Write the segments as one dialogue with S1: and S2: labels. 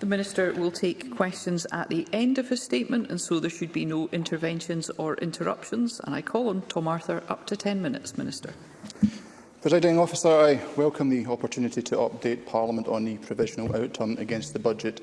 S1: The Minister will take questions at the end of his statement, and so there should be no interventions or interruptions. And I call on Tom Arthur up to 10 minutes, Minister.
S2: Presiding officer, I welcome the opportunity to update Parliament on the provisional outturn against the budget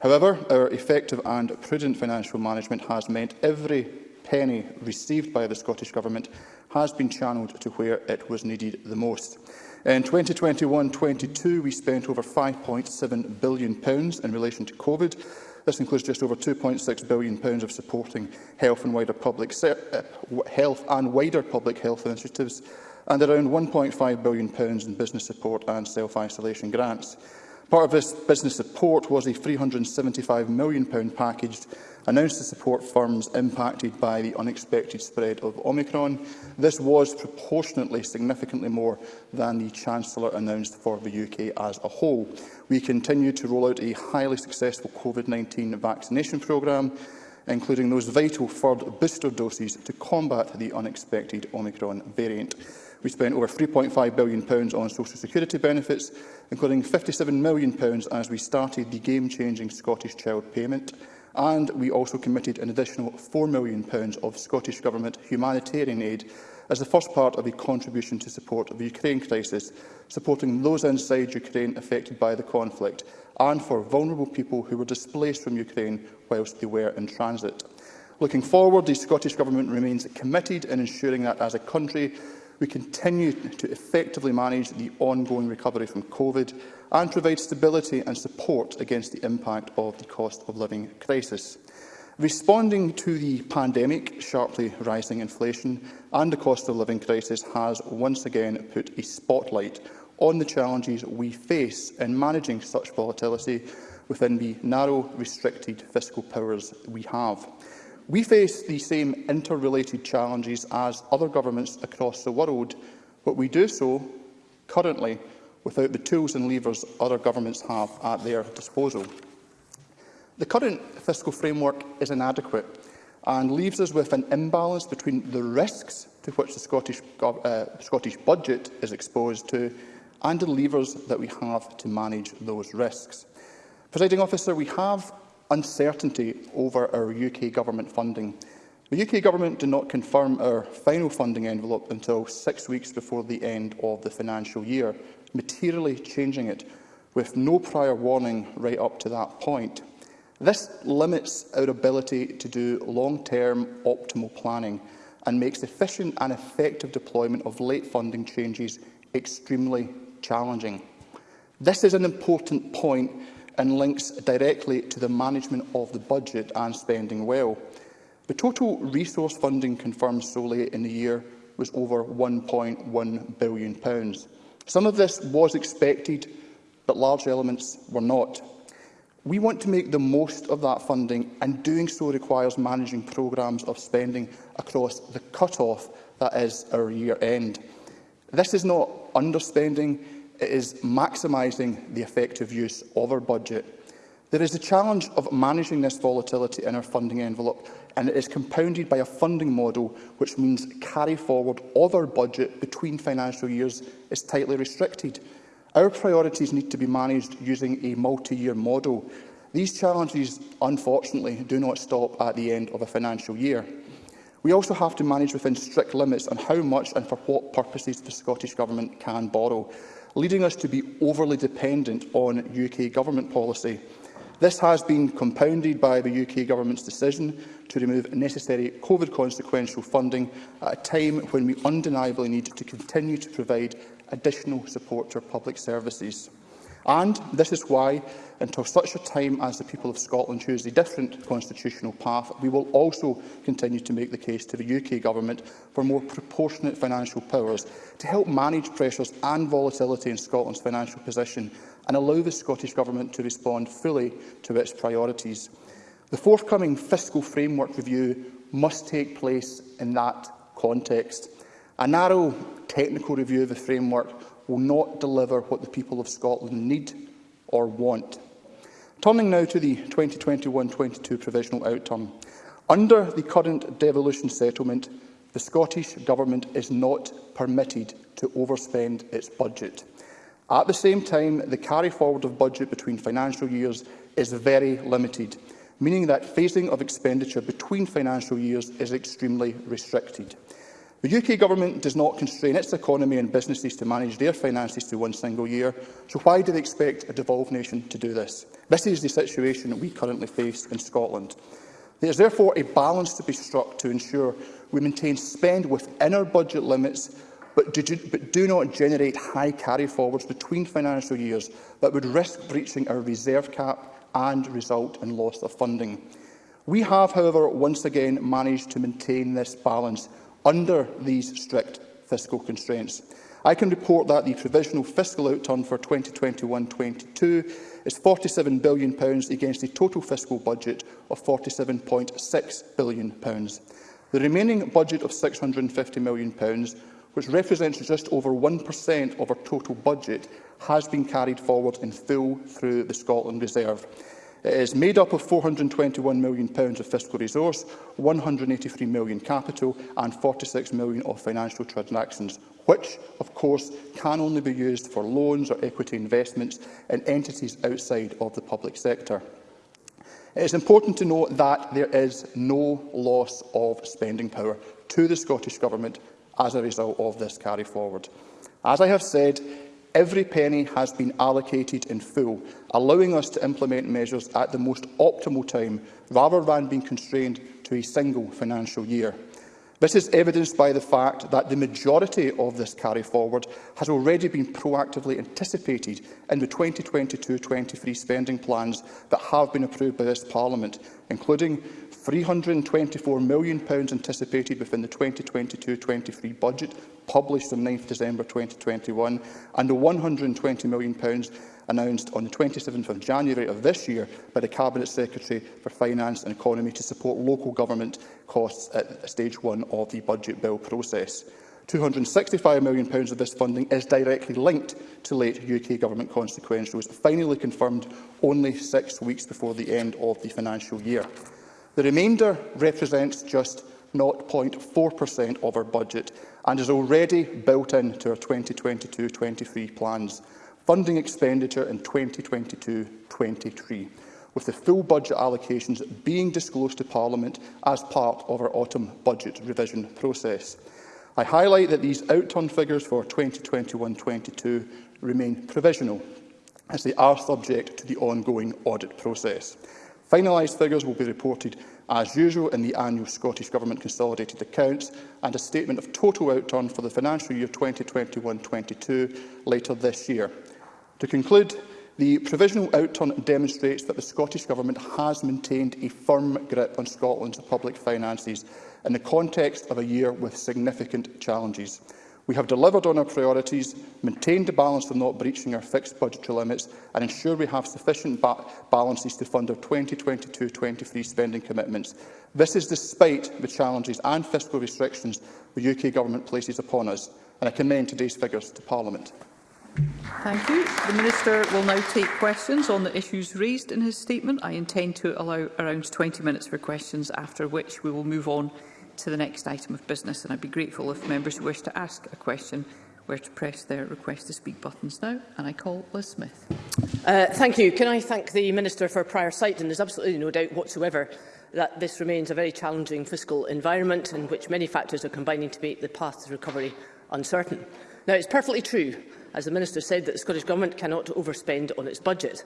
S2: However, our effective and prudent financial management has meant every penny received by the Scottish Government has been channelled to where it was needed the most. In 2021-22, we spent over £5.7 billion in relation to COVID, This includes just over £2.6 billion pounds of supporting health and wider public eh, health and wider public health initiatives, and around £1.5 billion pounds in business support and self-isolation grants. Part of this business support was a £375 million pound package announced to support firms impacted by the unexpected spread of Omicron. This was proportionately significantly more than the Chancellor announced for the UK as a whole. We continue to roll out a highly successful COVID-19 vaccination programme, including those vital third booster doses to combat the unexpected Omicron variant. We spent over £3.5 billion on social security benefits, including £57 million as we started the game-changing Scottish Child Payment and we also committed an additional £4 million of Scottish Government humanitarian aid as the first part of a contribution to support of the Ukraine crisis, supporting those inside Ukraine affected by the conflict and for vulnerable people who were displaced from Ukraine whilst they were in transit. Looking forward, the Scottish Government remains committed in ensuring that, as a country, we continue to effectively manage the ongoing recovery from COVID and provide stability and support against the impact of the cost of living crisis. Responding to the pandemic, sharply rising inflation and the cost of living crisis has once again put a spotlight on the challenges we face in managing such volatility within the narrow, restricted fiscal powers we have. We face the same interrelated challenges as other governments across the world, but we do so currently without the tools and levers other governments have at their disposal. The current fiscal framework is inadequate and leaves us with an imbalance between the risks to which the Scottish, uh, Scottish budget is exposed to and the levers that we have to manage those risks. Presiding officer, we have uncertainty over our UK government funding. The UK government did not confirm our final funding envelope until six weeks before the end of the financial year, materially changing it, with no prior warning right up to that point. This limits our ability to do long-term optimal planning and makes efficient and effective deployment of late funding changes extremely challenging. This is an important point and links directly to the management of the budget and spending well. The total resource funding confirmed solely in the year was over £1.1 billion. Some of this was expected, but large elements were not. We want to make the most of that funding, and doing so requires managing programmes of spending across the cut-off that is our year end. This is not underspending, it is maximising the effective use of our budget. There is the challenge of managing this volatility in our funding envelope, and it is compounded by a funding model which means carry forward of our budget between financial years is tightly restricted. Our priorities need to be managed using a multi-year model. These challenges, unfortunately, do not stop at the end of a financial year. We also have to manage within strict limits on how much and for what purposes the Scottish Government can borrow leading us to be overly dependent on UK government policy. This has been compounded by the UK government's decision to remove necessary COVID consequential funding at a time when we undeniably need to continue to provide additional support to our public services. And this is why, until such a time as the people of Scotland choose a different constitutional path, we will also continue to make the case to the UK Government for more proportionate financial powers to help manage pressures and volatility in Scotland's financial position and allow the Scottish Government to respond fully to its priorities. The forthcoming fiscal framework review must take place in that context. A narrow technical review of the framework will not deliver what the people of Scotland need or want. Turning now to the 2021-22 provisional outturn. Under the current devolution settlement, the Scottish Government is not permitted to overspend its budget. At the same time, the carry forward of budget between financial years is very limited, meaning that phasing of expenditure between financial years is extremely restricted. The UK government does not constrain its economy and businesses to manage their finances through one single year, so why do they expect a devolved nation to do this? This is the situation we currently face in Scotland. There is therefore a balance to be struck to ensure we maintain spend within our budget limits but do, but do not generate high carry-forwards between financial years that would risk breaching our reserve cap and result in loss of funding. We have, however, once again managed to maintain this balance under these strict fiscal constraints. I can report that the provisional fiscal outturn for 2021-22 is £47 billion against the total fiscal budget of £47.6 billion. The remaining budget of £650 million, which represents just over 1% of our total budget, has been carried forward in full through the Scotland Reserve. It is made up of £421 million of fiscal resource, £183 million capital and £46 million of financial transactions, which, of course, can only be used for loans or equity investments in entities outside of the public sector. It is important to note that there is no loss of spending power to the Scottish Government as a result of this carry forward. As I have said, Every penny has been allocated in full, allowing us to implement measures at the most optimal time, rather than being constrained to a single financial year. This is evidenced by the fact that the majority of this carry forward has already been proactively anticipated in the 2022-23 spending plans that have been approved by this Parliament, including £324 million anticipated within the 2022-23 budget, published on 9 December 2021, and the £120 million announced on the 27th of January of this year by the Cabinet Secretary for Finance and Economy to support local government costs at stage one of the budget bill process. £265 million of this funding is directly linked to late UK government consequentials, finally confirmed only six weeks before the end of the financial year. The remainder represents just 0.4% of our budget and is already built into our 2022-23 plans, funding expenditure in 2022-23, with the full budget allocations being disclosed to Parliament as part of our autumn budget revision process. I highlight that these outturn figures for 2021-22 remain provisional, as they are subject to the ongoing audit process. Finalised figures will be reported as usual in the annual Scottish Government consolidated accounts and a statement of total outturn for the financial year 2021-22 later this year. To conclude, the provisional outturn demonstrates that the Scottish Government has maintained a firm grip on Scotland's public finances in the context of a year with significant challenges. We have delivered on our priorities, maintained a balance of not breaching our fixed budgetary limits and ensure we have sufficient ba balances to fund our 2022-23 spending commitments. This is despite the challenges and fiscal restrictions the UK Government places upon us, and I commend today's figures to Parliament.
S1: Thank you. The Minister will now take questions on the issues raised in his statement. I intend to allow around 20 minutes for questions, after which we will move on to the next item of business, and I'd be grateful if members who wish to ask a question were to press their request to speak buttons now. And I call Liz Smith.
S3: Uh, thank you. Can I thank the Minister for prior sight? And there's absolutely no doubt whatsoever that this remains a very challenging fiscal environment in which many factors are combining to make the path to recovery uncertain. Now, it's perfectly true, as the Minister said, that the Scottish Government cannot overspend on its budget.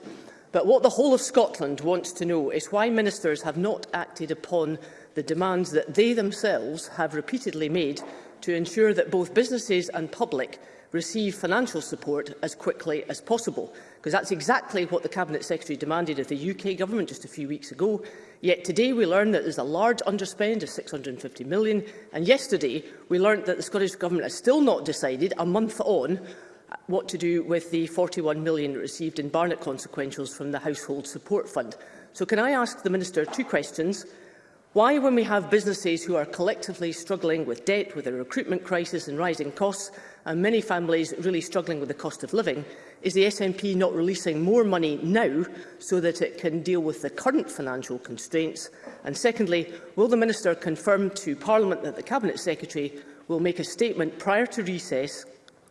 S3: But what the whole of Scotland wants to know is why ministers have not acted upon the demands that they themselves have repeatedly made to ensure that both businesses and public receive financial support as quickly as possible. Because that's exactly what the Cabinet Secretary demanded of the UK Government just a few weeks ago. Yet today we learn that there's a large underspend of £650 million. And yesterday we learned that the Scottish Government has still not decided, a month on, what to do with the £41 million received in Barnett consequentials from the Household Support Fund. So can I ask the Minister two questions? Why, when we have businesses who are collectively struggling with debt, with a recruitment crisis and rising costs, and many families really struggling with the cost of living, is the SNP not releasing more money now so that it can deal with the current financial constraints? And secondly, will the Minister confirm to Parliament that the Cabinet Secretary will make a statement prior to recess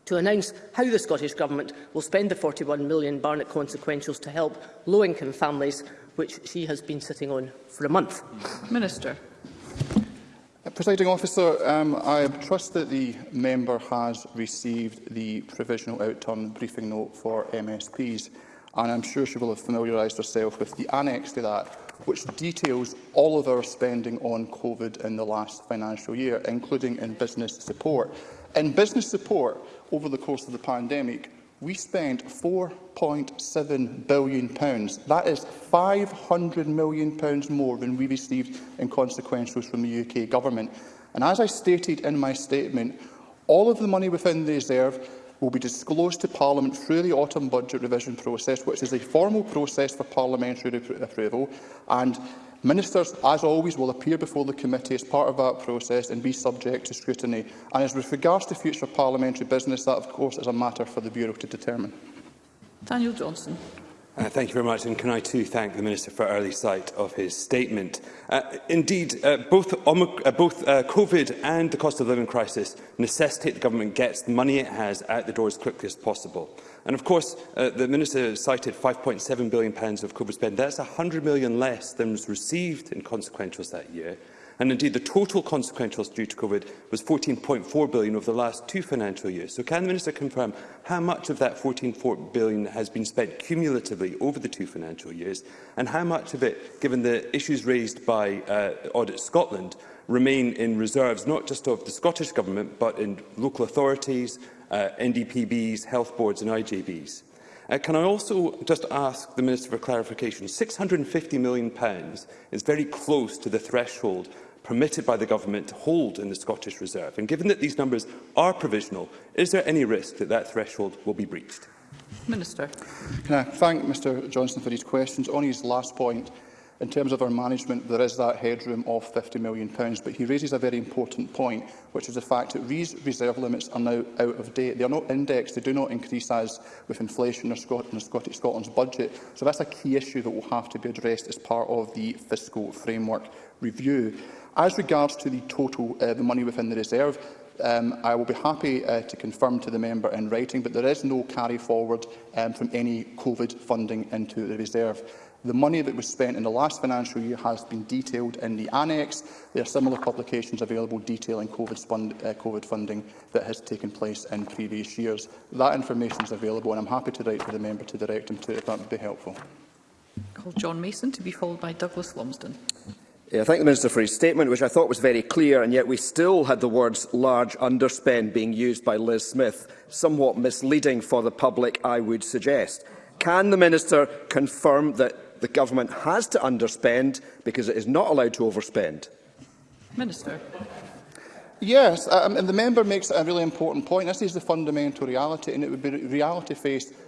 S3: to announce how the Scottish Government will spend the £41 million Barnett consequentials to help low-income families which she has been sitting on for a month.
S1: Minister.
S2: Uh, presiding officer, um, I trust that the member has received the provisional outturn briefing note for MSPs, and I'm sure she will have familiarised herself with the annex to that, which details all of our spending on COVID in the last financial year, including in business support. In business support, over the course of the pandemic, we spent £4.7 billion. That is £500 million more than we received in consequentials from the UK government. And as I stated in my statement, all of the money within the reserve will be disclosed to Parliament through the autumn budget revision process, which is a formal process for parliamentary approval. And Ministers, as always, will appear before the committee as part of that process and be subject to scrutiny. And as with regards to future parliamentary business, that, of course, is a matter for the Bureau to determine.
S1: Daniel Johnson.
S4: Uh, thank you very much, and can I too thank the Minister for early sight of his statement. Uh, indeed, uh, both, uh, both uh, COVID and the cost of living crisis necessitate the government gets the money it has out the door as quickly as possible. And of course, uh, the Minister cited £5.7 billion of COVID spend. That's £100 million less than was received in consequentials that year. And indeed, the total consequentials due to COVID was £14.4 billion over the last two financial years. So can the Minister confirm how much of that £14.4 billion has been spent cumulatively over the two financial years, and how much of it, given the issues raised by uh, Audit Scotland, remain in reserves, not just of the Scottish Government, but in local authorities, uh, NDPBs, health boards and IJBs. Uh, can I also just ask the Minister for clarification? £650 million is very close to the threshold permitted by the government to hold in the Scottish Reserve. And given that these numbers are provisional, is there any risk that that threshold will be breached?
S1: Minister.
S2: Can I thank Mr Johnson for his questions? On his last point, in terms of our management, there is that headroom of £50 million. But he raises a very important point, which is the fact that these reserve limits are now out of date. They are not indexed. They do not increase as with inflation or in Scottish Scotland's budget. So that's a key issue that will have to be addressed as part of the fiscal framework review. As regards to the total, uh, the money within the reserve, um, I will be happy uh, to confirm to the member in writing, but there is no carry forward um, from any COVID funding into the reserve. The money that was spent in the last financial year has been detailed in the annex. There are similar publications available detailing COVID, fund, uh, COVID funding that has taken place in previous years. That information is available and I'm happy to write to the member to direct him to if that would be helpful.
S1: Call John Mason to be followed by Douglas Lumsden.
S5: Yeah, I thank the Minister for his statement, which I thought was very clear, and yet we still had the words large underspend being used by Liz Smith, somewhat misleading for the public, I would suggest. Can the Minister confirm that the government has to underspend because it is not allowed to overspend?
S1: Minister.
S2: Yes, uh, um, and the member makes a really important point. This is the fundamental reality, and it would be reality faced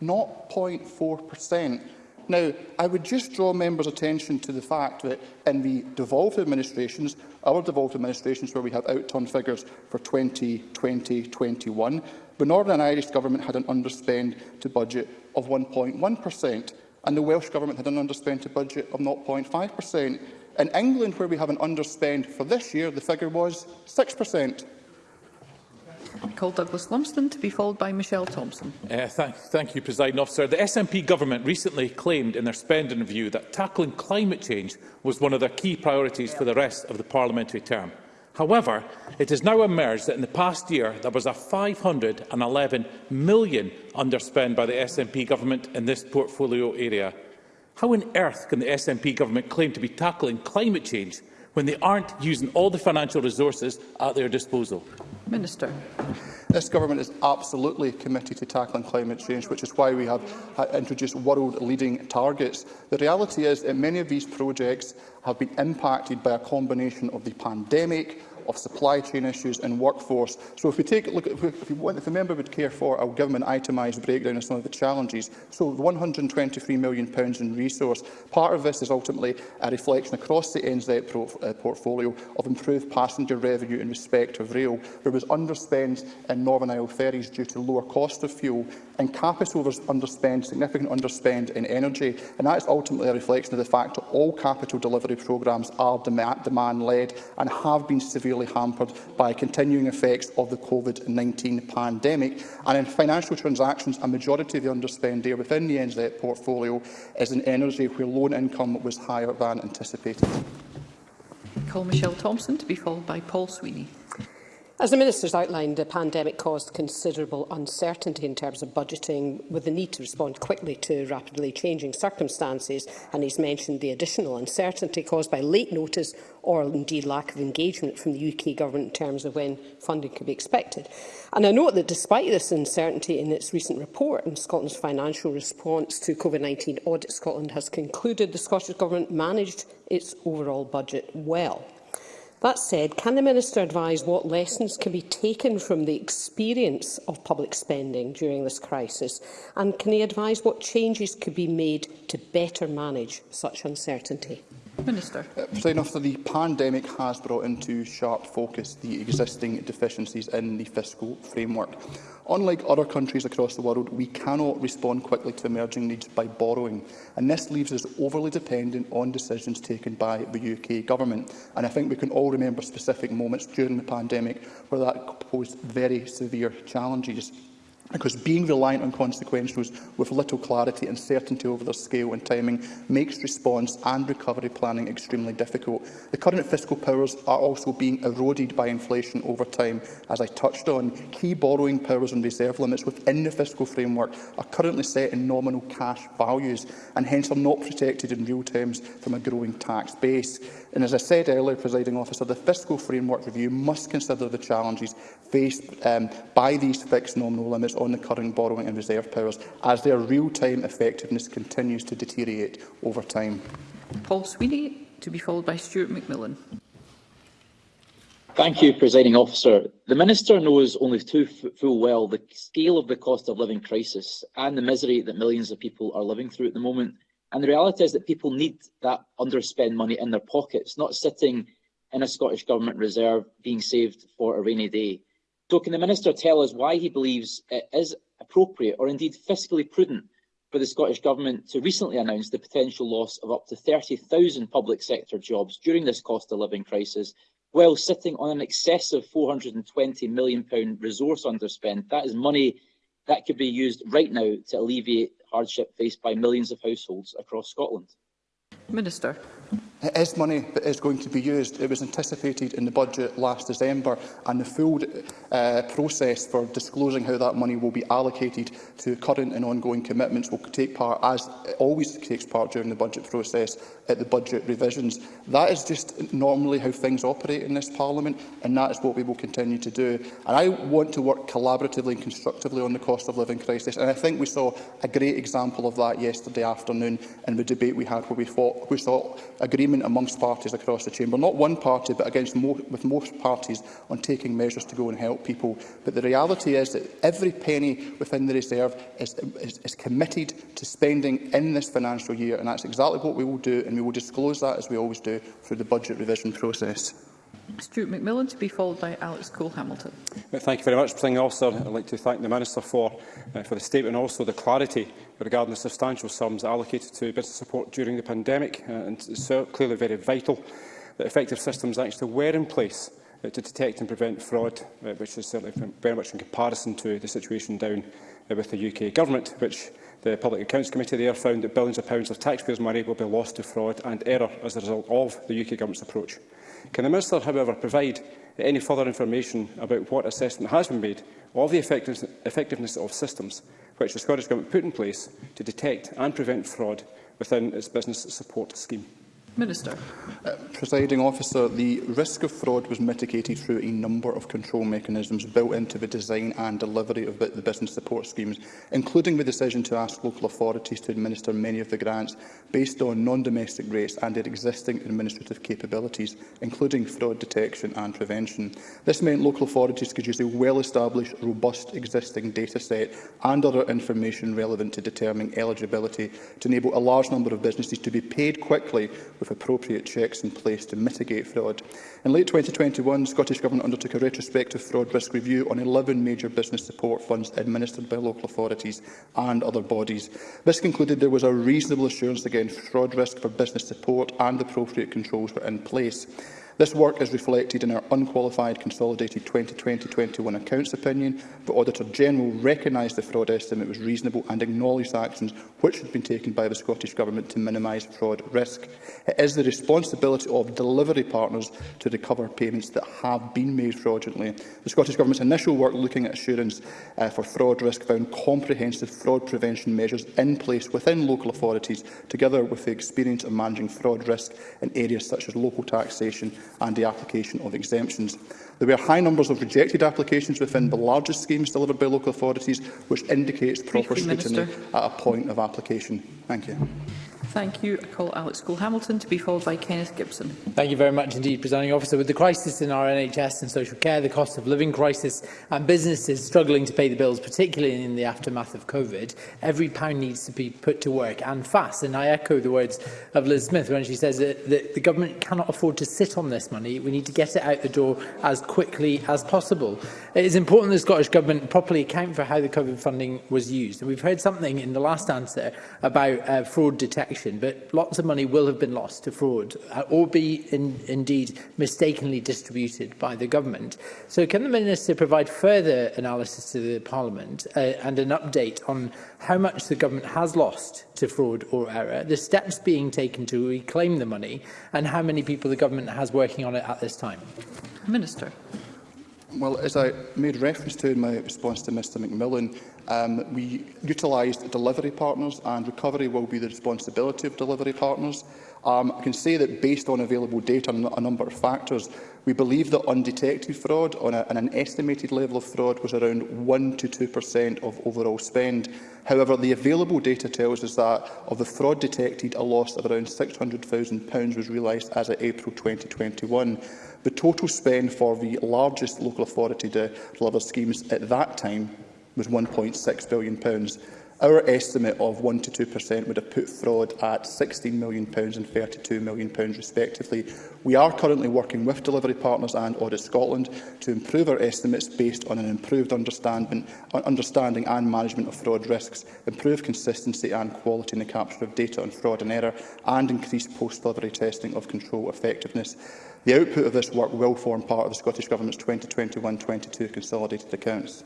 S2: not 0.4%. Now, I would just draw members' attention to the fact that in the devolved administrations, our devolved administrations where we have outturn figures for 2020-21, the Northern Irish Government had an underspend to budget of 1.1% and the Welsh Government had an underspend to budget of 0.5%. In England, where we have an underspend for this year, the figure was 6 per cent.
S1: I call Douglas Lumsden to be followed by Michelle Thompson.
S6: Uh, thank, thank you, President Officer. The SNP government recently claimed in their spending review that tackling climate change was one of their key priorities for the rest of the parliamentary term. However, it has now emerged that in the past year there was a 511 million underspend by the SNP government in this portfolio area. How on earth can the SNP government claim to be tackling climate change when they aren't using all the financial resources at their disposal?
S1: Minister.
S2: This government is absolutely committed to tackling climate change, which is why we have uh, introduced world-leading targets. The reality is that many of these projects have been impacted by a combination of the pandemic, of supply chain issues and workforce. So if we take look, at, if, you want, if a member would care for, I'll give them an itemised breakdown of some of the challenges. So the 123 million pounds in resource. Part of this is ultimately a reflection across the NZ pro, uh, portfolio of improved passenger revenue in respect of rail. There was underspend in Northern Isle ferries due to lower cost of fuel and capital underspend, significant underspend in energy. And that is ultimately a reflection of the fact that all capital delivery programmes are demand-led and have been severely hampered by continuing effects of the COVID-19 pandemic. And in financial transactions, a majority of the underspend there within the NZ portfolio is in energy, where loan income was higher than anticipated.
S1: Call Michelle Thompson to be followed by Paul Sweeney.
S7: As the Minister has outlined, the pandemic caused considerable uncertainty in terms of budgeting, with the need to respond quickly to rapidly changing circumstances, and he's mentioned the additional uncertainty caused by late notice or indeed lack of engagement from the UK Government in terms of when funding could be expected. And I note that despite this uncertainty in its recent report on Scotland's financial response to COVID-19 audit, Scotland has concluded the Scottish Government managed its overall budget well. That said, can the Minister advise what lessons can be taken from the experience of public spending during this crisis? And can he advise what changes could be made to better manage such uncertainty?
S1: Minister.
S2: Uh, President the pandemic has brought into sharp focus the existing deficiencies in the fiscal framework. Unlike other countries across the world, we cannot respond quickly to emerging needs by borrowing, and this leaves us overly dependent on decisions taken by the UK government. And I think we can all remember specific moments during the pandemic where that posed very severe challenges because being reliant on consequentials with little clarity and certainty over their scale and timing makes response and recovery planning extremely difficult. The current fiscal powers are also being eroded by inflation over time, as I touched on. Key borrowing powers and reserve limits within the fiscal framework are currently set in nominal cash values and hence are not protected in real terms from a growing tax base. And as I said earlier, presiding officer, the fiscal framework review must consider the challenges faced um, by these fixed nominal limits on the current borrowing and reserve powers as their real-time effectiveness continues to deteriorate over time.
S1: Paul Sweeney, to be followed by Stuart McMillan.
S8: Thank you, Presiding Officer. The Minister knows only too full well the scale of the cost of living crisis and the misery that millions of people are living through at the moment. And the reality is that people need that underspend money in their pockets, not sitting in a Scottish Government reserve being saved for a rainy day. So can the Minister tell us why he believes it is appropriate or indeed fiscally prudent for the Scottish Government to recently announce the potential loss of up to 30,000 public sector jobs during this cost of living crisis, while sitting on an excessive £420 million resource underspend. That is money that could be used right now to alleviate hardship faced by millions of households across Scotland.
S1: Minister
S2: is money that is going to be used. It was anticipated in the budget last December, and the full uh, process for disclosing how that money will be allocated to current and ongoing commitments will take part, as it always takes part during the budget process, at the budget revisions. That is just normally how things operate in this Parliament, and that is what we will continue to do. And I want to work collaboratively and constructively on the cost of living crisis, and I think we saw a great example of that yesterday afternoon in the debate we had, where we, fought, we saw agreement agreement amongst parties across the Chamber, not one party but against mo with most parties on taking measures to go and help people. But the reality is that every penny within the reserve is, is, is committed to spending in this financial year and that's exactly what we will do and we will disclose that as we always do through the budget revision process.
S1: Stuart McMillan to be followed by Alex Cole-Hamilton.
S9: Uh, thank you very much, Presiding Officer. I'd like to thank the Minister for, uh, for the statement and also the clarity regarding the substantial sums allocated to business support during the pandemic. Uh, and it's so uh, clearly very vital that effective systems actually were in place uh, to detect and prevent fraud, uh, which is certainly very much in comparison to the situation down uh, with the UK Government, which the Public Accounts Committee there found that billions of pounds of taxpayers' money will be lost to fraud and error as a result of the UK Government's approach. Can the Minister, however, provide any further information about what assessment has been made of the effectiveness of systems which the Scottish Government put in place to detect and prevent fraud within its business support scheme?
S1: Minister.
S2: Uh, presiding officer, the risk of fraud was mitigated through a number of control mechanisms built into the design and delivery of the business support schemes, including the decision to ask local authorities to administer many of the grants based on non-domestic rates and their existing administrative capabilities, including fraud detection and prevention. This meant local authorities could use a well-established, robust existing data set and other information relevant to determining eligibility to enable a large number of businesses to be paid quickly with appropriate checks in place to mitigate fraud. In late 2021, the Scottish Government undertook a retrospective fraud risk review on 11 major business support funds administered by local authorities and other bodies. This concluded there was a reasonable assurance against fraud risk for business support and appropriate controls were in place. This work is reflected in our unqualified consolidated 2020-21 accounts opinion. The Auditor-General recognised the fraud estimate was reasonable and acknowledged actions which had been taken by the Scottish Government to minimise fraud risk. It is the responsibility of delivery partners to recover payments that have been made fraudulently. The Scottish Government's initial work looking at assurance uh, for fraud risk found comprehensive fraud prevention measures in place within local authorities, together with the experience of managing fraud risk in areas such as local taxation and the application of exemptions. There were high numbers of rejected applications within the largest schemes delivered by local authorities, which indicates proper scrutiny at a point of application. Thank you.
S1: Thank you. I call Alex Cole-Hamilton to be followed by Kenneth Gibson.
S10: Thank you very much indeed, Presiding Officer. With the crisis in our NHS and social care, the cost of living crisis and businesses struggling to pay the bills, particularly in the aftermath of COVID, every pound needs to be put to work and fast. And I echo the words of Liz Smith when she says that, that the government cannot afford to sit on this money. We need to get it out the door as quickly as possible. It is important the Scottish Government properly account for how the COVID funding was used. And we've heard something in the last answer about uh, fraud detection action, but lots of money will have been lost to fraud uh, or be in, indeed mistakenly distributed by the government. So can the Minister provide further analysis to the Parliament uh, and an update on how much the government has lost to fraud or error, the steps being taken to reclaim the money and how many people the government has working on it at this time?
S1: Minister.
S2: Well, as I made reference to in my response to Mr McMillan, um, we utilised delivery partners and recovery will be the responsibility of delivery partners. Um, I can say that based on available data and a number of factors, we believe that undetected fraud on, a, on an estimated level of fraud was around 1 to 2% of overall spend. However, the available data tells us that of the fraud detected, a loss of around £600,000 was realised as of April 2021. The total spend for the largest local authority to deliver schemes at that time was £1.6 billion. Our estimate of 1 to 2% would have put fraud at £16 million and £32 million respectively. We are currently working with delivery partners and Audit Scotland to improve our estimates based on an improved understanding, understanding and management of fraud risks, improve consistency and quality in the capture of data on fraud and error, and increase post-delivery testing of control effectiveness. The output of this work will form part of the Scottish Government's 2021-22 consolidated accounts.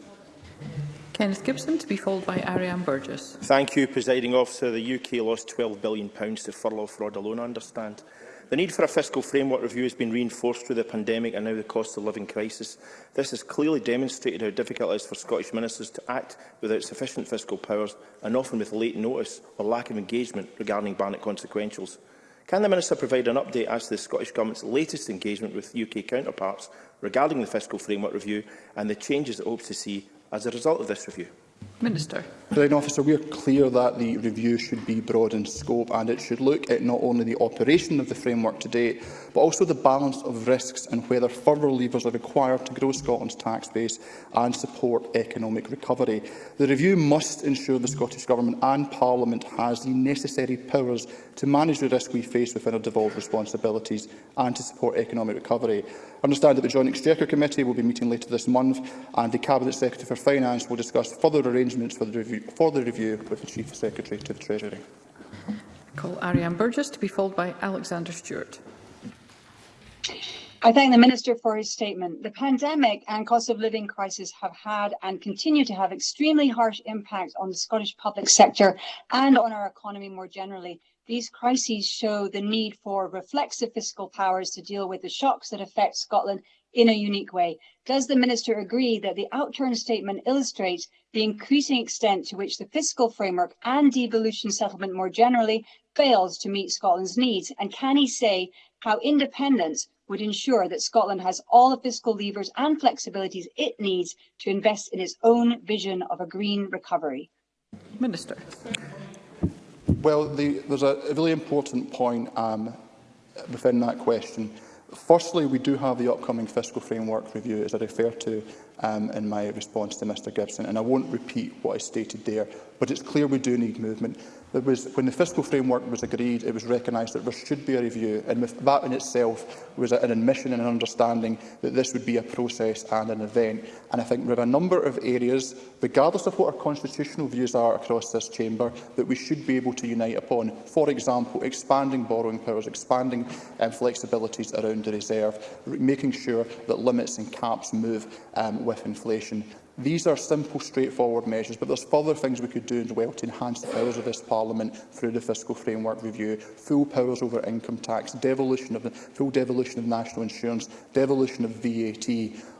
S1: Kenneth Gibson, to be followed by Ariane Burgess.
S11: Thank you, Presiding Officer. The UK lost £12 billion to furlough fraud alone, I understand. The need for a fiscal framework review has been reinforced through the pandemic and now the cost of living crisis. This has clearly demonstrated how difficult it is for Scottish ministers to act without sufficient fiscal powers and often with late notice or lack of engagement regarding Barnett consequentials. Can the Minister provide an update as to the Scottish Government's latest engagement with UK counterparts regarding the fiscal framework review and the changes it hopes to see as a result of this review?
S1: Minister.
S2: President officer, we are clear that the review should be broad in scope and it should look at not only the operation of the framework today, but also the balance of risks and whether further levers are required to grow Scotland's tax base and support economic recovery. The review must ensure the Scottish Government and Parliament has the necessary powers to manage the risk we face within our devolved responsibilities and to support economic recovery. I understand that the Joint Exchequer Committee will be meeting later this month and the Cabinet Secretary for Finance will discuss further arrangements arrangements for the review, for the review with the Chief Secretary to the Treasury.
S1: Call Ariane Burgess to be followed by Alexander Stewart.
S12: I thank the Minister for his statement. The pandemic and cost of living crisis have had and continue to have extremely harsh impacts on the Scottish public sector and on our economy more generally. These crises show the need for reflexive fiscal powers to deal with the shocks that affect Scotland in a unique way. Does the Minister agree that the outturn statement illustrates the increasing extent to which the fiscal framework and devolution settlement more generally fails to meet Scotland's needs? And can he say how independence would ensure that Scotland has all the fiscal levers and flexibilities it needs to invest in its own vision of a green recovery?
S1: Minister.
S2: Well, the, there's a, a really important point um, within that question. Firstly, we do have the upcoming fiscal framework review, as I referred to um, in my response to Mr Gibson, and I won't repeat what I stated there, but it's clear we do need movement. There was, when the fiscal framework was agreed, it was recognised that there should be a review, and that in itself was an admission and an understanding that this would be a process and an event. And I think there are a number of areas regardless of what our constitutional views are across this chamber, that we should be able to unite upon. For example, expanding borrowing powers, expanding um, flexibilities around the reserve, making sure that limits and caps move um, with inflation. These are simple, straightforward measures, but there's further things we could do as well to enhance the powers of this Parliament through the Fiscal Framework Review, full powers over income tax, devolution of, full devolution of national insurance, devolution of VAT,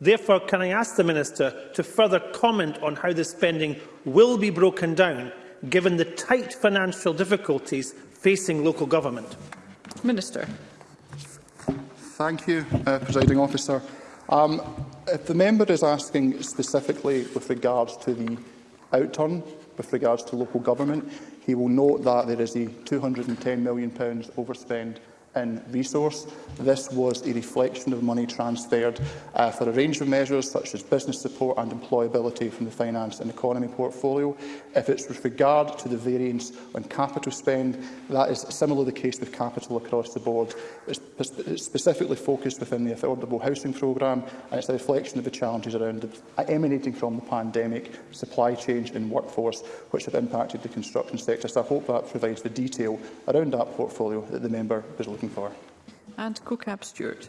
S13: Therefore, can I ask the Minister to further comment on how the spending will be broken down given the tight financial difficulties facing local government?
S1: Minister.
S2: Thank you, uh, Presiding Officer. Um, if the member is asking specifically with regards to the outturn with regards to local government, he will note that there is a £210 million overspend in resource. This was a reflection of money transferred uh, for a range of measures such as business support and employability from the finance and economy portfolio. If it's with regard to the variance on capital spend, that is similarly the case with capital across the board. is specifically focused within the affordable housing programme and it's a reflection of the challenges around it, uh, emanating from the pandemic, supply chain and workforce which have impacted the construction sector. So I hope that provides the detail around that portfolio that the member was looking looking for.
S1: And CoCab Stewart.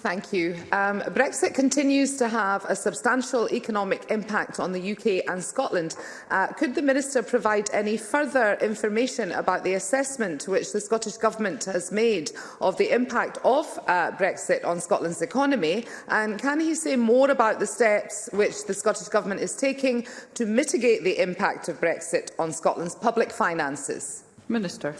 S14: Thank you. Um, Brexit continues to have a substantial economic impact on the UK and Scotland. Uh, could the Minister provide any further information about the assessment which the Scottish Government has made of the impact of uh, Brexit on Scotland's economy? And can he say more about the steps which the Scottish Government is taking to mitigate the impact of Brexit on Scotland's public finances?
S1: Minister.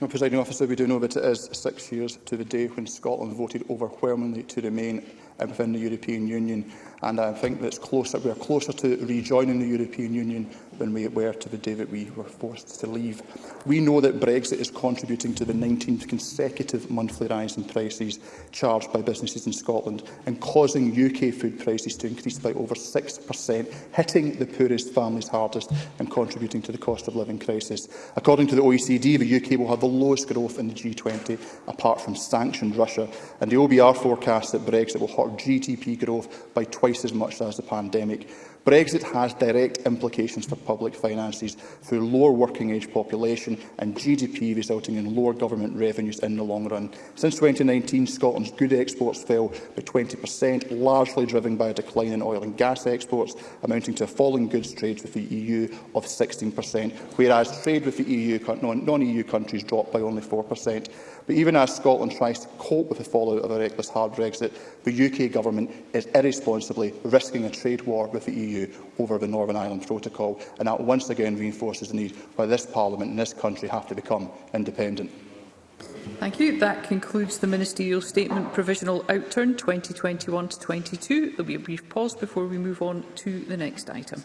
S2: Now, presiding officer, we do know that it is six years to the day when Scotland voted overwhelmingly to remain within the European Union. And I think that closer, we are closer to rejoining the European Union when we were to the day that we were forced to leave. We know that Brexit is contributing to the 19th consecutive monthly rise in prices charged by businesses in Scotland and causing UK food prices to increase by over 6%, hitting the poorest families hardest and contributing to the cost of living crisis. According to the OECD, the UK will have the lowest growth in the G20, apart from sanctioned Russia, and the OBR forecasts that Brexit will hurt GDP growth by twice as much as the pandemic. Brexit has direct implications for public finances through lower working age population and GDP resulting in lower government revenues in the long run. Since 2019, Scotland's good exports fell by 20%, largely driven by a decline in oil and gas exports, amounting to a fall in goods trade with the EU of 16%, whereas trade with the EU non-EU countries dropped by only 4%. But even as Scotland tries to cope with the fallout of a reckless hard Brexit, the UK government is irresponsibly risking a trade war with the EU over the Northern Ireland Protocol, and that once again reinforces the need why this Parliament and this country have to become independent.
S1: Thank you. That concludes the Ministerial Statement Provisional Outturn 2021 to 22. There will be a brief pause before we move on to the next item.